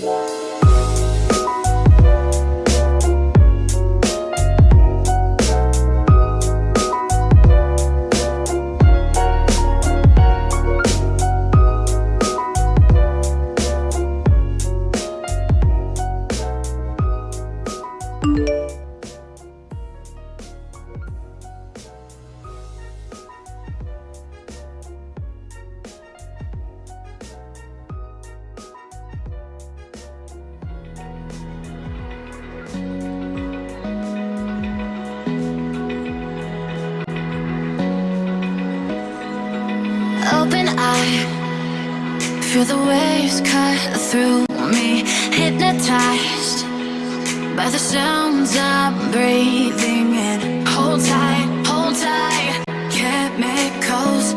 Bye. Open eye. Feel the waves cut through me Hypnotized By the sounds I'm breathing in. Hold tight, hold tight Chemicals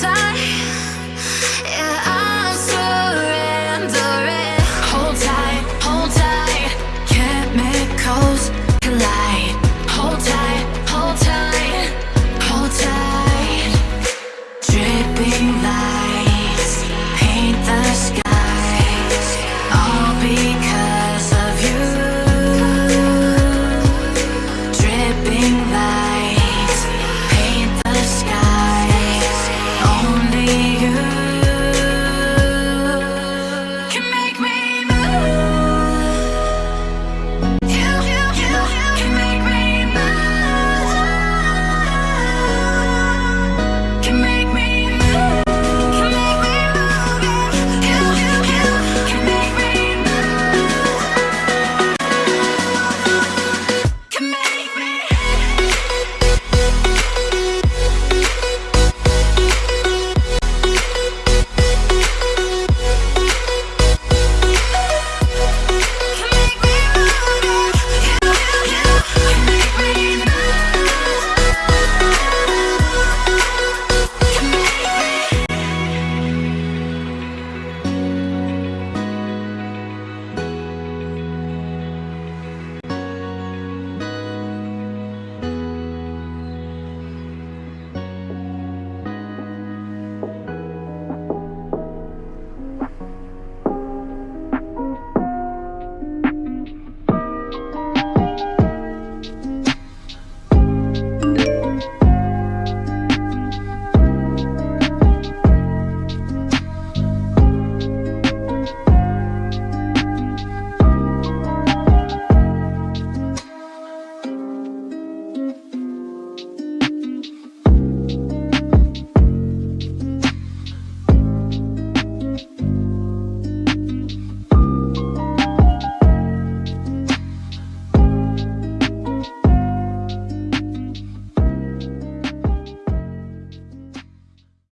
time